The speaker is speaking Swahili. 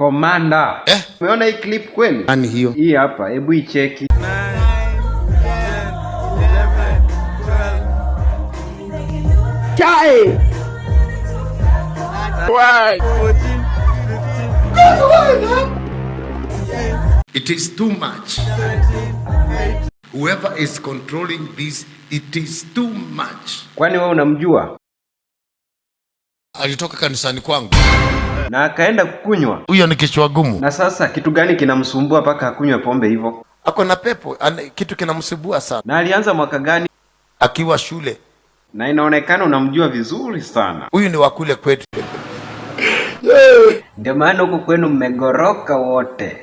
Komanda. Eh? Umeona hii clip kweli? Nani hiyo? Hii hapa, hebu icheki. Chai! It is too much. Whoever is controlling this, it is too much. Kwani wewe unamjua? Alitoka kanisani kwangu. Na akaenda kukunywa. Huyo ni kichwa gumu. Na sasa kitu gani kinamsumbua mpaka akunywe pombe hivyo? Ako na pepo, ane, kitu kinamsumbua sana. Na alianza mwaka gani? Akiwa shule. Na inaonekana unamjua vizuri sana. Huyu ni wakule kwetu. Ndio maana huko kwenu mmegoroka wote.